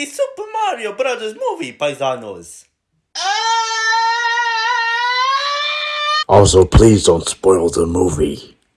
the Super Mario Brothers movie, paisanos. Also, please don't spoil the movie.